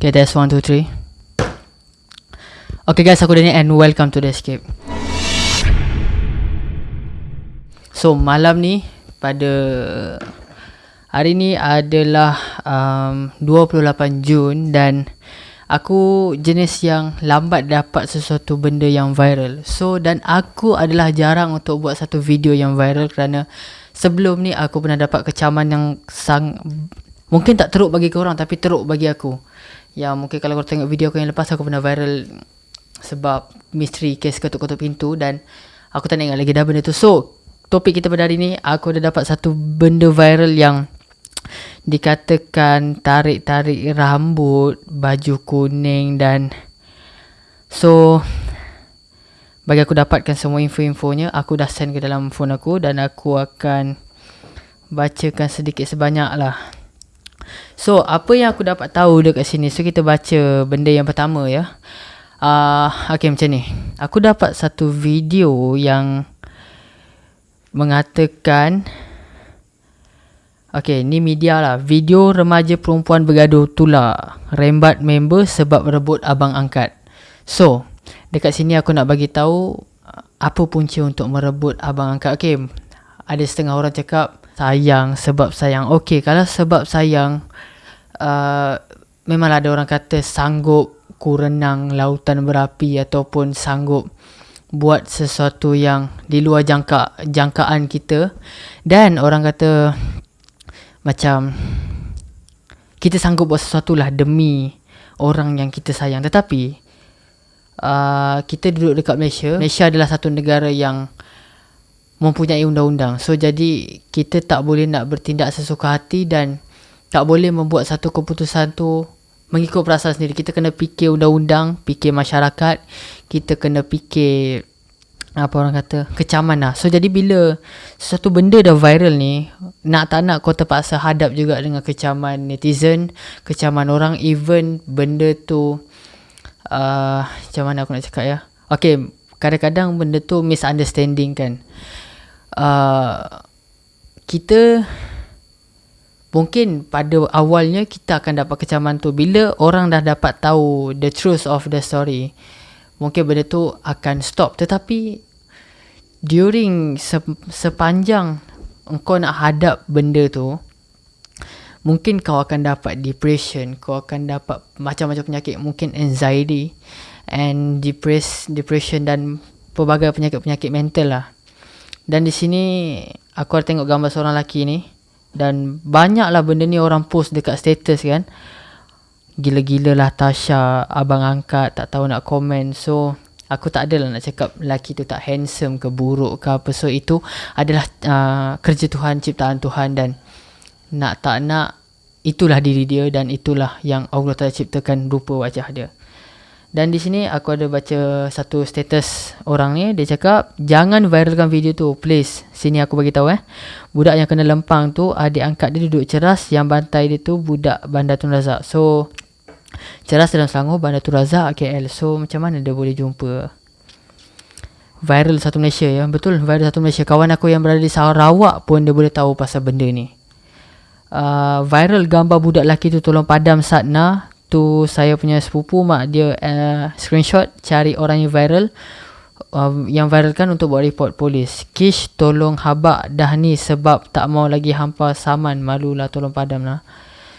Okay, that's one, two, three. Okay guys, aku Danny and welcome to The Escape. So, malam ni pada hari ni adalah um, 28 Jun dan aku jenis yang lambat dapat sesuatu benda yang viral. So, dan aku adalah jarang untuk buat satu video yang viral kerana sebelum ni aku pernah dapat kecaman yang sang mungkin tak teruk bagi korang tapi teruk bagi aku. Ya, mungkin kalau korang tengok video aku yang lepas aku pernah viral sebab misteri kes ketuk-ketuk pintu dan aku tak ingat lagi dah benda tu. So, topik kita pada hari ni aku dah dapat satu benda viral yang dikatakan tarik-tarik rambut, baju kuning dan so bagi aku dapatkan semua info-infonya, aku dah send ke dalam phone aku dan aku akan bacakan sedikit sebanyak lah. So, apa yang aku dapat tahu dekat sini? So, kita baca benda yang pertama ya. Uh, okay macam ni. Aku dapat satu video yang Mengatakan Okay ni media lah. Video remaja perempuan bergaduh tular Rembat member sebab rebut abang angkat. So Dekat sini aku nak bagi tahu Apa punca untuk merebut abang angkat. Okay Ada setengah orang cakap Sayang sebab sayang. Okay kalau sebab sayang uh, Memanglah ada orang kata sanggup ku renang lautan berapi ataupun sanggup buat sesuatu yang di luar jangka jangkaan kita. Dan orang kata macam kita sanggup buat sesuatu lah demi orang yang kita sayang. Tetapi uh, kita duduk dekat Malaysia. Malaysia adalah satu negara yang mempunyai undang-undang. So jadi kita tak boleh nak bertindak sesuka hati dan tak boleh membuat satu keputusan tu mengikut perasaan sendiri. Kita kena fikir undang-undang fikir masyarakat kita kena fikir apa orang kata kecaman lah so jadi bila sesuatu benda dah viral ni nak tak nak kau terpaksa hadap juga dengan kecaman netizen kecaman orang even benda tu uh, macam mana aku nak cakap ya? Okay, kadang-kadang benda tu misunderstanding kan uh, kita Mungkin pada awalnya kita akan dapat kecaman tu. Bila orang dah dapat tahu the truth of the story Mungkin benda tu akan stop. Tetapi During se- sepanjang Engkau nak hadap benda tu Mungkin kau akan dapat depression Kau akan dapat macam-macam penyakit. Mungkin anxiety And depress, depression dan Pelbagai penyakit-penyakit mental lah Dan di sini Aku ada tengok gambar seorang lelaki ni. Dan banyaklah benda ni orang post dekat status kan? Gila-gila lah Tasha Abang angkat Tak tahu nak komen. So Aku tak adalah nak cakap Lelaki tu tak handsome ke buruk ke apa. So itu adalah uh, Kerja Tuhan Ciptaan Tuhan. Dan Nak tak nak Itulah diri dia. Dan itulah yang Allah telah ciptakan Rupa wajah dia dan di sini aku ada baca satu status orang ni dia cakap jangan viralkan video tu please. Sini aku bagi tahu eh. Budak yang kena lempang tu adik angkat dia duduk ceras yang bantai dia tu budak Bandar Tun Razak. So ceras dalam Selangor Bandar Tun Razak KL. So macam mana dia boleh jumpa viral satu Malaysia ya. Betul viral satu Malaysia. Kawan aku yang berada di Sarawak pun dia boleh tahu pasal benda ni. Uh, viral gambar budak lelaki tu tolong padam Satna tu saya punya sepupu mak dia uh, screenshot cari orang yang viral. Uh, yang viral kan untuk buat report polis. Kish tolong habak dah ni sebab tak mau lagi hampa saman malulah tolong padam lah.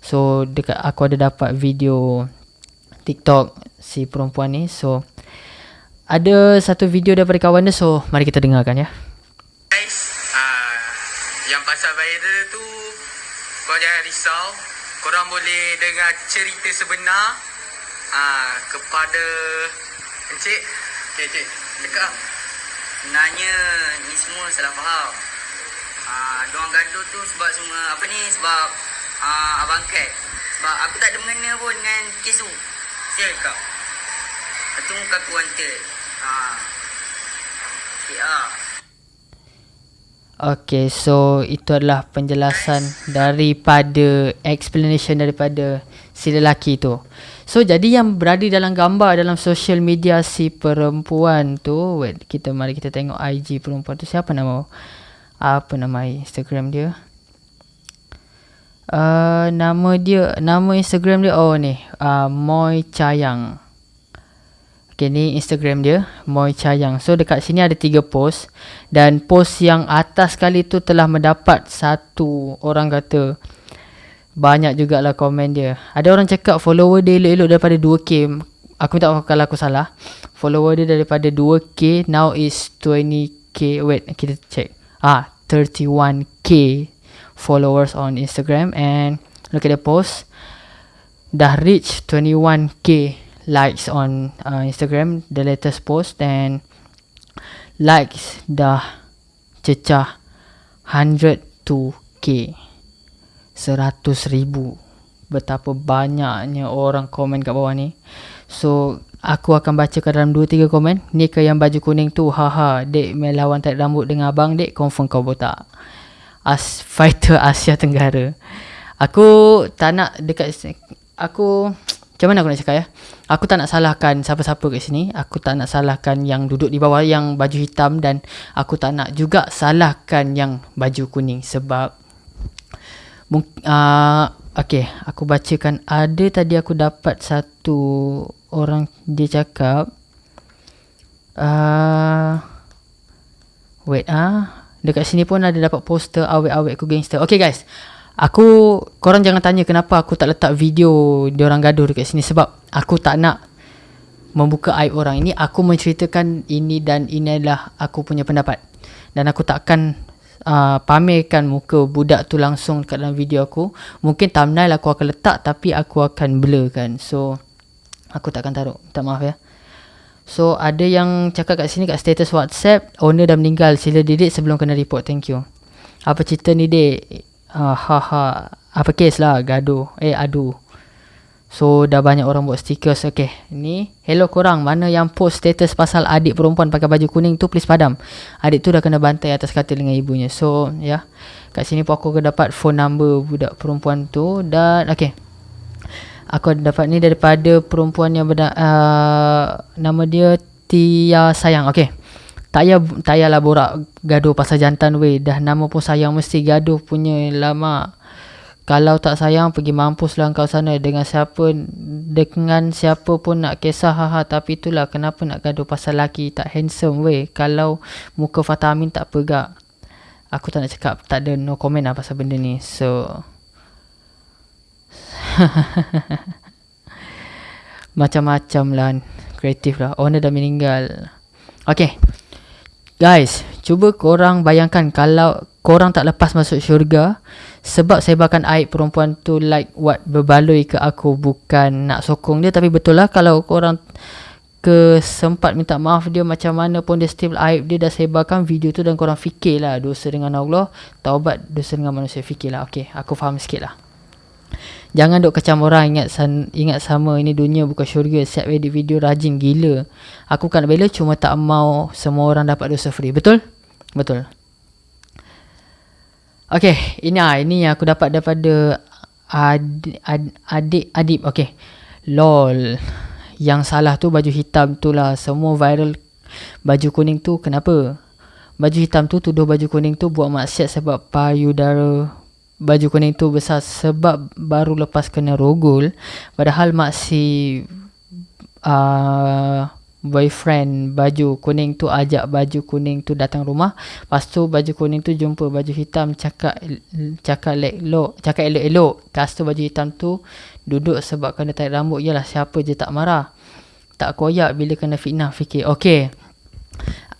So dekat aku ada dapat video TikTok si perempuan ni. So ada satu video daripada kawan dia. So mari kita dengarkan ya. Guys uh, yang pasal viral tu kau jangan risau korang boleh dengar cerita sebenar uh, kepada Encik. Okay Encik. Cakap. Sebenarnya ni semua salah faham. Uh, Diorang gaduh tu sebab semua Apa ni sebab uh, Abang Kat. Sebab aku tak ada mengena pun dengan kes tu. Siapa kau? Itu muka aku wanted uh, Okay ah. Okay, so itu adalah penjelasan daripada explanation daripada si lelaki tu. So jadi yang berada dalam gambar dalam social media si perempuan tu, wait, kita mari kita tengok IG perempuan tu siapa nama apa nama Instagram dia? Uh, nama dia nama Instagram dia oh ni uh, Moy Chayang. Okay, ni Instagram dia, Moy Chayang. So, dekat sini ada tiga post. Dan post yang atas kali tu telah mendapat satu orang kata banyak jugalah komen dia. Ada orang cakap follower dia elok-elok daripada 2K. Aku minta maaf kalau aku salah. Follower dia daripada 2K, now is 20K. Wait, kita check. Ah, 31K followers on Instagram. And look at the post. Dah reach 21K likes on uh, Instagram the latest post and likes dah cecah 102k 100 ribu. Betapa banyaknya orang komen kat bawah ni. So aku akan baca ke dalam 2-3 komen. Ni ke yang baju kuning tu? Haha dek melawan tarik rambut dengan abang dek confirm kau botak. As fighter Asia Tenggara. Aku tak nak dekat aku macam mana aku nak cakap ya? Aku tak nak salahkan siapa-siapa kat sini. Aku tak nak salahkan yang duduk di bawah yang baju hitam. Dan aku tak nak juga salahkan yang baju kuning Sebab uh, Okay aku bacakan. Ada tadi aku dapat satu orang dia cakap uh, Wait ah uh, Dekat sini pun ada dapat poster awet-awet aku gangster. Okay guys Aku korang jangan tanya kenapa aku tak letak video dia orang gaduh dekat sini sebab aku tak nak membuka aib orang. Ini aku menceritakan ini dan ini adalah aku punya pendapat. Dan aku takkan uh, pamerkan muka budak tu langsung dekat dalam video aku. Mungkin thumbnail aku akan letak tapi aku akan blur kan. So aku takkan taruh. Minta maaf ya. So ada yang cakap kat sini kat status WhatsApp owner dah meninggal sila didik sebelum kena report. Thank you. Apa cerita ni dek? Uh, ha ha. Apa kes lah gaduh. Eh aduh so dah banyak orang buat stickers. Okay ni. Hello korang mana yang post status pasal adik perempuan pakai baju kuning tu please padam. Adik tu dah kena bantai atas katil dengan ibunya. So ya. Yeah. kat sini pun aku dapat phone number budak perempuan tu dan okay aku dapat ni daripada perempuan yang berda, uh, nama dia Tia Sayang. Okay tak payah tak payahlah borak gaduh pasal jantan weh. Dah nama pun sayang mesti gaduh punya. Lama kalau tak sayang pergi mampuslah kau sana. Dengan siapa dengan siapa pun nak kisah haha. Tapi itulah kenapa nak gaduh pasal laki tak handsome weh. Kalau muka Fatah Amin tak pegak. Aku tak nak cakap tak ada no comment lah pasal benda ni. So macam-macam lah. Kreatif lah. Owner dah meninggal. Okay Guys, cuba korang bayangkan kalau korang tak lepas masuk syurga sebab sebarkan aib perempuan tu like what berbaloi ke aku bukan nak sokong dia. Tapi betul lah kalau korang ke sempat minta maaf dia macam mana pun dia still aib dia dah sebarkan video tu dan korang fikirlah dosa dengan Allah. Taubat dosa dengan manusia fikirlah. Ok aku faham sikit lah Jangan duk kecam orang ingat san, ingat sama ini dunia bukan syurga. Siap edit video rajin gila. Aku kan bela cuma tak mau semua orang dapat dosa free. Betul? Betul. Okay, ini ah ini yang aku dapat daripada adik adik adib. Okay. Lol. Yang salah tu baju hitam tu lah. Semua viral baju kuning tu kenapa? Baju hitam tu tuduh baju kuning tu buat maksiat sebab payudara baju kuning tu besar sebab baru lepas kena rogol. Padahal mak si uh, boyfriend baju kuning tu ajak baju kuning tu datang rumah lepas tu baju kuning tu jumpa baju hitam cakap cakap elok cakap elok-elok. Lepas tu baju hitam tu duduk sebab kena tarik rambut. Yalah siapa je tak marah. Tak koyak bila kena fitnah fikir. Okey.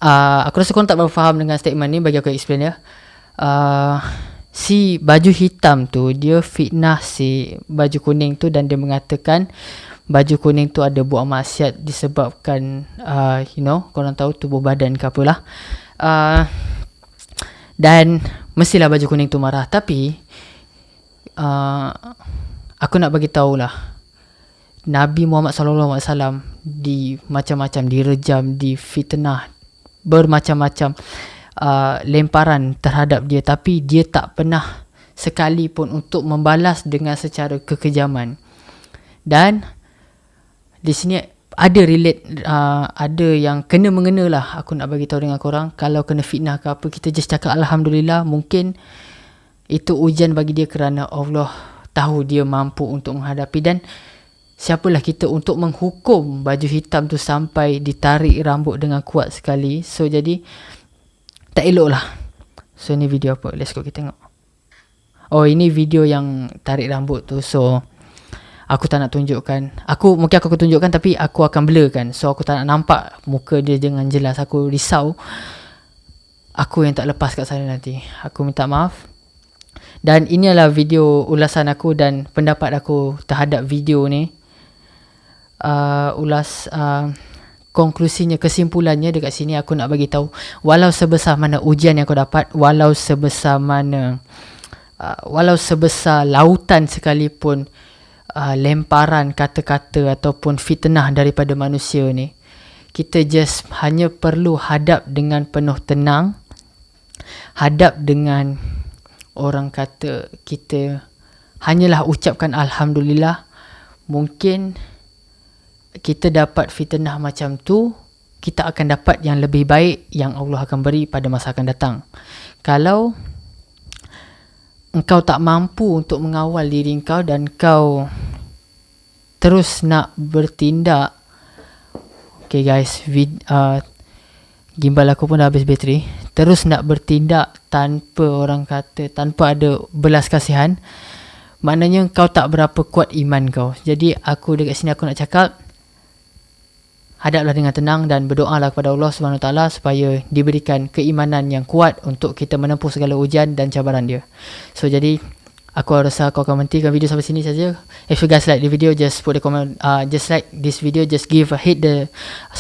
Uh, aku rasa korang tak berfaham dengan statement ni. Bagi aku explain ya. Uh, si baju hitam tu dia fitnah si baju kuning tu dan dia mengatakan baju kuning tu ada buat maksiat disebabkan uh, you know korang tahu tubuh badan ke apalah uh, dan mestilah baju kuning tu marah. Tapi uh, aku nak bagi tahulah Nabi Muhammad sallallahu alaihi wasallam di macam-macam direjam di fitnah bermacam-macam uh, lemparan terhadap dia. Tapi dia tak pernah sekalipun untuk membalas dengan secara kekejaman. Dan di sini ada relate uh, ada yang kena mengena lah. Aku nak bagi tahu dengan korang kalau kena fitnah ke apa kita just cakap alhamdulillah mungkin itu ujian bagi dia kerana Allah tahu dia mampu untuk menghadapi. Dan siapalah kita untuk menghukum baju hitam tu sampai ditarik rambut dengan kuat sekali. So jadi tak elok lah. So ni video apa? Let's go kita tengok. Oh ini video yang tarik rambut tu. So aku tak nak tunjukkan. Aku mungkin aku akan tunjukkan tapi aku akan blur kan. So aku tak nak nampak muka dia dengan jelas. Aku risau. Aku yang tak lepas kat sana nanti. Aku minta maaf. Dan ini adalah video ulasan aku dan pendapat aku terhadap video ni. Uh, ulas uh, konklusinya kesimpulannya dekat sini aku nak bagi tahu walau sebesar mana ujian yang aku dapat walau sebesar mana uh, walau sebesar lautan sekalipun uh, lemparan kata-kata ataupun fitnah daripada manusia ni kita just hanya perlu hadap dengan penuh tenang hadap dengan orang kata kita hanyalah ucapkan alhamdulillah mungkin kita dapat fitnah macam tu kita akan dapat yang lebih baik yang Allah akan beri pada masa akan datang. Kalau engkau tak mampu untuk mengawal diri engkau dan kau terus nak bertindak okay guys vid, uh, gimbal aku pun dah habis bateri. Terus nak bertindak tanpa orang kata tanpa ada belas kasihan maknanya kau tak berapa kuat iman kau. Jadi aku dekat sini aku nak cakap hadaplah dengan tenang dan berdoalah kepada Allah Subhanahu taala supaya diberikan keimanan yang kuat untuk kita menempuh segala ujian dan cabaran dia so jadi Aku rasa kau akan menghentikan video sampai sini saja. If you guys like the video, just put the comment. Uh, just like this video, just give a hit the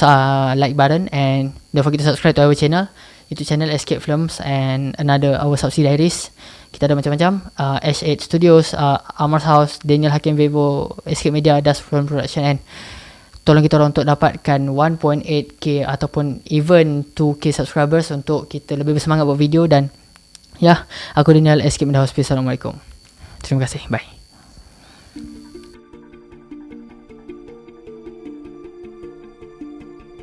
uh, like button and don't forget to subscribe to our channel. YouTube channel Escape Films and another our subsidiaries. Kita ada macam-macam. Uh, H8 Studios, uh, Amar's House, Daniel Hakim Vevo, Escape Media, Dust Film Production and tolong kita orang untuk dapatkan 1.8k ataupun even 2k subscribers untuk kita lebih bersemangat buat video dan ya, aku Daniel Escape Media Hospital. Assalamualaikum. Terima kasih. Bye.